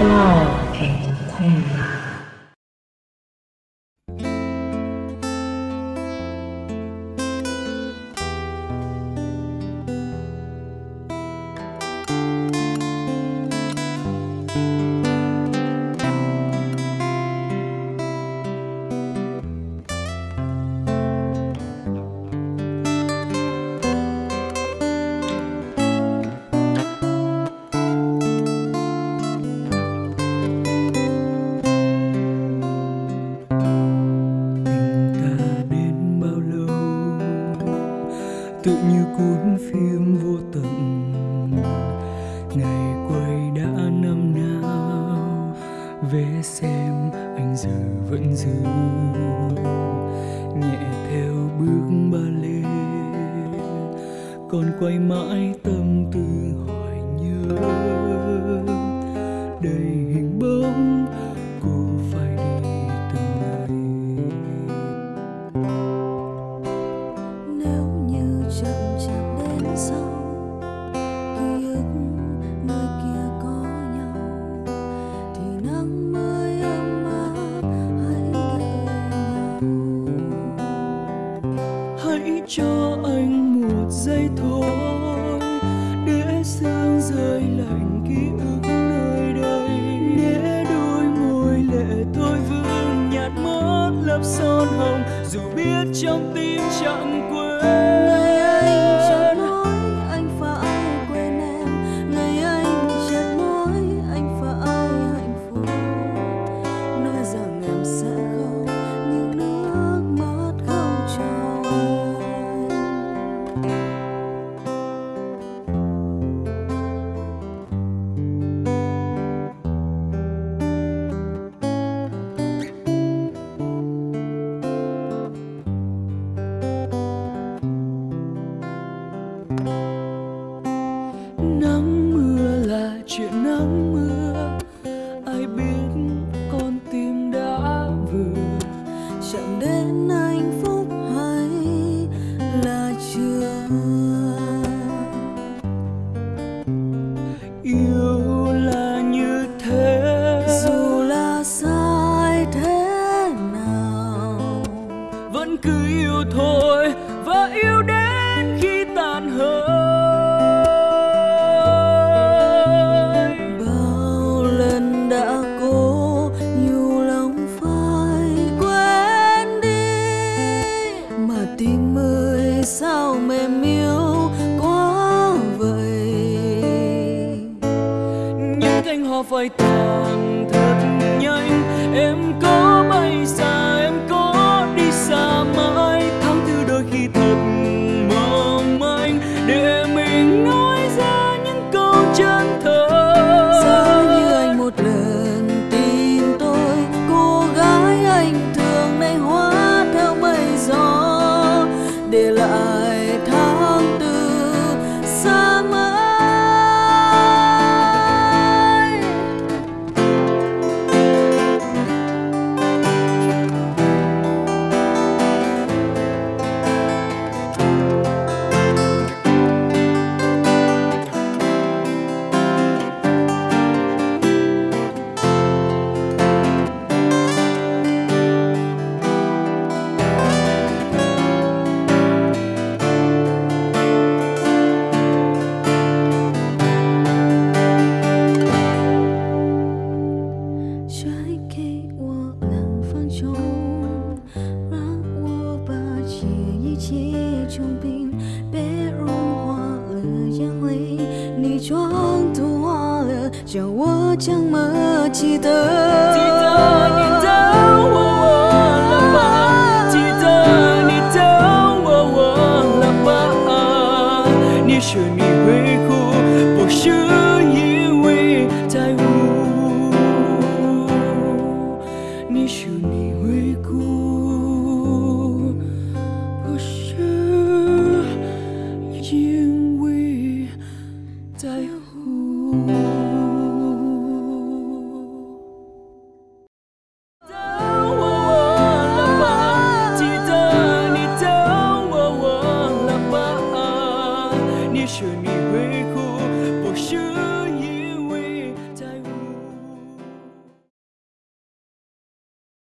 하나, 둘, 셋. Ngày quay đã năm nào vé xem anh giờ vẫn giữ. Nhẹ theo bước ba lê, còn quay mãi tâm tư. Cho anh một giây thôi. Để sương rơi lạnh ký ức nơi đây. Để đôi môi lệ tôi vương nhạt mất lớp son hồng. Dù biết trong tim chẳng quên chẳng đến cánh hoa phai tàn thật nhanh. Em có bay xa 结成冰，别融化了眼泪，你妆都花了，叫我怎么记得？记得你的我忘了吧，记得你的我忘了吧。你说你会哭，不是你说你会哭不是